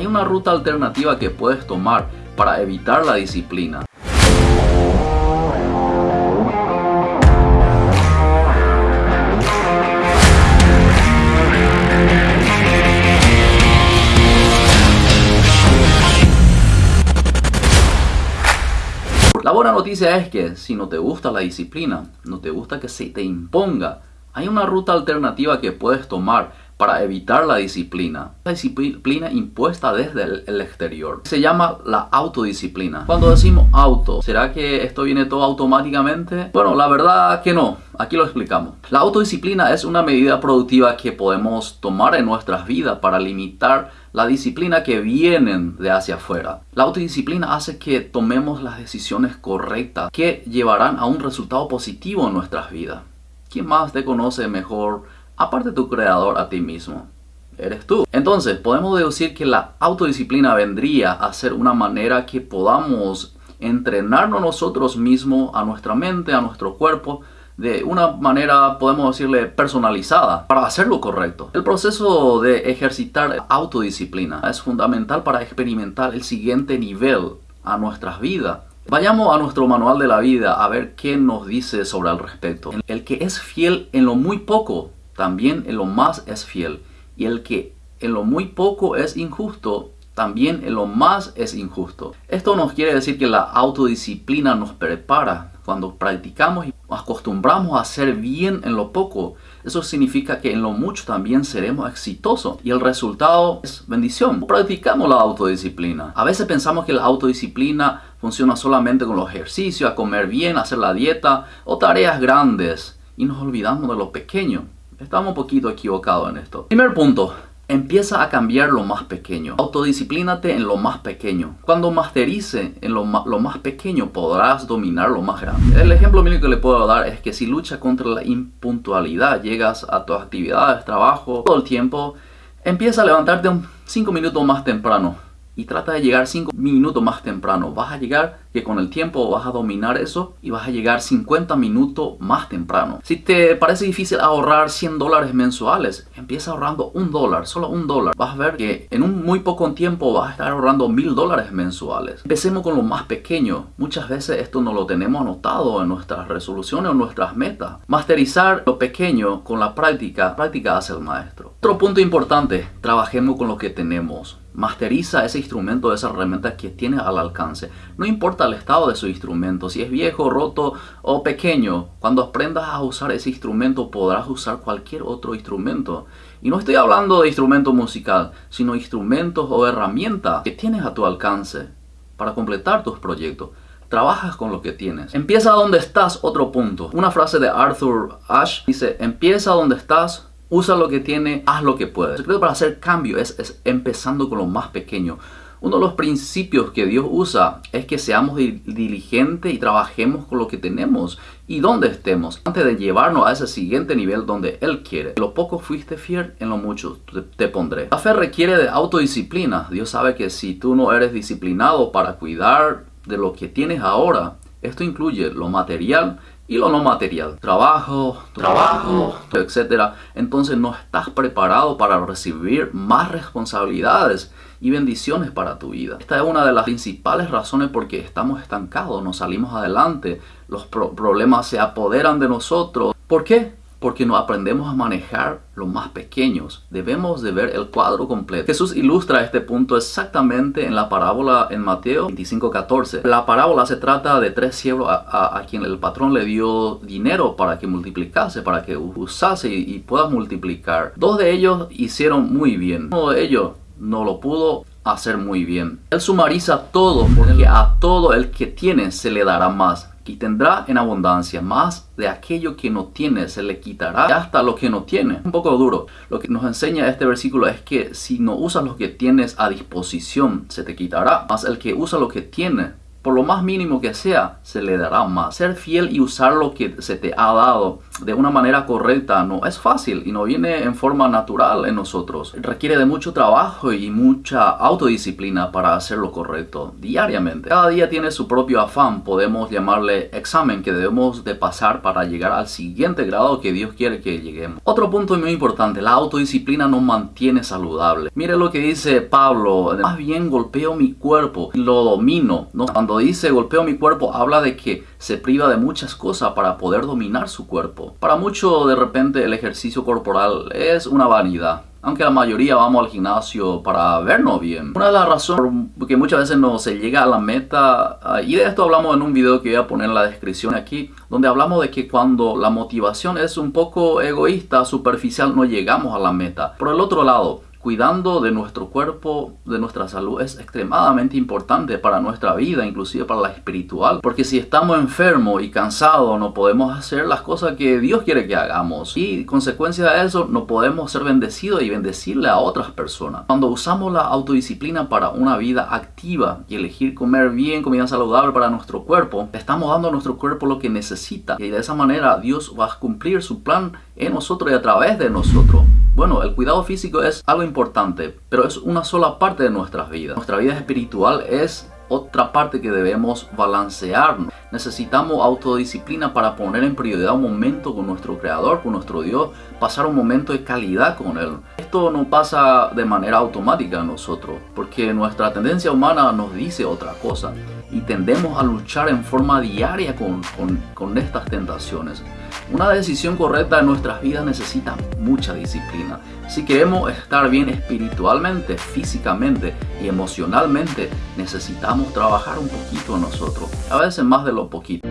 Hay una ruta alternativa que puedes tomar para evitar la disciplina. La buena noticia es que si no te gusta la disciplina, no te gusta que se te imponga, hay una ruta alternativa que puedes tomar para evitar la disciplina. La disciplina impuesta desde el, exterior. Se llama la autodisciplina. Cuando decimos auto, ¿será que esto viene todo automáticamente? Bueno, la verdad que no. Aquí lo explicamos. La autodisciplina es una medida productiva que podemos tomar en nuestras vidas para limitar la disciplina que vienen de hacia afuera. La autodisciplina hace que tomemos las decisiones correctas que llevarán a un resultado positivo en nuestras vidas. ¿Quién más te conoce mejor aparte tu creador a ti mismo? Eres tú. Entonces, podemos deducir que la autodisciplina vendría a ser una manera que podamos entrenarnos nosotros mismos, a nuestra mente, a nuestro cuerpo, de una manera, podemos decirle, personalizada para hacer lo correcto. El proceso de ejercitar autodisciplina es fundamental para experimentar el siguiente nivel a nuestras vidas. Vayamos a nuestro manual de la vida a ver qué nos dice sobre el respecto. El que es fiel en lo muy poco, también en lo más es fiel. Y el que en lo muy poco es injusto, también en lo más es injusto. Esto nos quiere decir que la autodisciplina nos prepara cuando practicamos y acostumbramos a hacer bien en lo poco. Eso significa que en lo mucho también seremos exitosos y el resultado es bendición. Practicamos la autodisciplina. A veces pensamos que la autodisciplina funciona solamente con los ejercicios, a comer bien, hacer la dieta o tareas grandes y nos olvidamos de lo pequeño. Estamos un poquito equivocados en esto. Primer punto, Empieza a cambiar lo más pequeño. Autodisciplínate en lo más pequeño. Cuando masterice en lo, lo, más pequeño podrás dominar lo más grande. El ejemplo mínimo que le puedo dar es que si luchas contra la impuntualidad, llegas a tus actividades, trabajo, todo el tiempo, empieza a levantarte 5 minutos más temprano y trata de llegar 5 minutos más temprano. Vas a llegar que con el tiempo vas a dominar eso y vas a llegar 50 minutos más temprano. Si te parece difícil ahorrar 100 dólares mensuales, empieza ahorrando un dólar, solo un dólar. Vas a ver que en un muy poco tiempo vas a estar ahorrando mil dólares mensuales. Empecemos con lo más pequeño. Muchas veces esto no lo tenemos anotado en nuestras resoluciones o nuestras metas. Masterizar lo pequeño con la práctica, práctica hace el maestro. Otro punto importante, trabajemos con lo que tenemos. Masteriza ese instrumento, esa herramienta que tiene al alcance. No importa el estado de su instrumento, si es viejo, roto o pequeño. Cuando aprendas a usar ese instrumento podrás usar cualquier otro instrumento. Y no estoy hablando de instrumento musical, sino instrumentos o herramientas que tienes a tu alcance para completar tus proyectos. Trabajas con lo que tienes. Empieza donde estás, otro punto. Una frase de Arthur Ashe dice, empieza donde estás, Usa lo que tiene, haz lo que puedes. El secreto para hacer cambio es, empezando con lo más pequeño. Uno de los principios que Dios usa es que seamos diligentes y trabajemos con lo que tenemos y donde estemos, antes de llevarnos a ese siguiente nivel donde Él quiere. En lo poco fuiste fiel, en lo mucho te, te pondré. La fe requiere de autodisciplina. Dios sabe que si tú no eres disciplinado para cuidar de lo que tienes ahora, esto incluye lo material y lo no material, trabajo, trabajo, etcétera. Entonces no estás preparado para recibir más responsabilidades y bendiciones para tu vida. Esta es una de las principales razones por que estamos estancados, no salimos adelante, los problemas se apoderan de nosotros. ¿Por qué? Porque no aprendemos a manejar los más pequeños. Debemos de ver el cuadro completo. Jesús ilustra este punto exactamente en la parábola en Mateo 25:14. La parábola se trata de tres siervos a, quien el patrón le dio dinero para que multiplicase, para que usase y, y pueda multiplicar. Dos de ellos hicieron muy bien. Uno de ellos no lo pudo hacer muy bien. Él sumariza todo porque a todo el que tiene se le dará más y tendrá en abundancia más de aquello que no tiene, se le quitará hasta lo que no tiene. Un poco duro. Lo que nos enseña este versículo es que si no usas lo que tienes a disposición, se te quitará. Más el que usa lo que tiene, por lo más mínimo que sea, se le dará más. Ser fiel y usar lo que se te ha dado de una manera correcta no es fácil y no viene en forma natural en nosotros. Requiere de mucho trabajo y mucha autodisciplina para hacer lo correcto diariamente. Cada día tiene su propio afán, podemos llamarle examen que debemos de pasar para llegar al siguiente grado que Dios quiere que lleguemos. Otro punto muy importante, la autodisciplina nos mantiene saludable. Mire lo que dice Pablo, más bien golpeo mi cuerpo, lo domino. ¿no? Cuando dice golpeo mi cuerpo, habla de que se priva de muchas cosas para poder dominar su cuerpo. Para muchos de repente el ejercicio corporal es una vanidad. Aunque la mayoría vamos al gimnasio para vernos bien. Una de las razones que muchas veces no se llega a la meta, ah, y de esto hablamos en un video que voy a poner en la descripción aquí, donde hablamos de que cuando la motivación es un poco egoísta, superficial, no llegamos a la meta. Por el otro lado, cuidando de nuestro cuerpo, de nuestra salud, es extremadamente importante para nuestra vida, inclusive para la espiritual. Porque si estamos enfermos y cansados, no podemos hacer las cosas que Dios quiere que hagamos. Y consecuencia de eso, no podemos ser bendecidos y bendecirle a otras personas. Cuando usamos la autodisciplina para una vida activa y elegir comer bien, comida saludable para nuestro cuerpo, estamos dando a nuestro cuerpo lo que necesita. Y de esa manera Dios va a cumplir su plan en nosotros y a través de nosotros. Bueno, el cuidado físico es algo importante, pero es una sola parte de nuestras vidas. Nuestra vida espiritual es otra parte que debemos balancearnos. Necesitamos autodisciplina para poner en prioridad un momento con nuestro Creador, con nuestro Dios, pasar un momento de calidad con Él. Esto no pasa de manera automática en nosotros, porque nuestra tendencia humana nos dice otra cosa y tendemos a luchar en forma diaria con, con estas tentaciones. Una decisión correcta en nuestras vidas necesita mucha disciplina. Si queremos estar bien espiritualmente, físicamente y emocionalmente, necesitamos trabajar un poquito en nosotros, a veces más de lo poquito.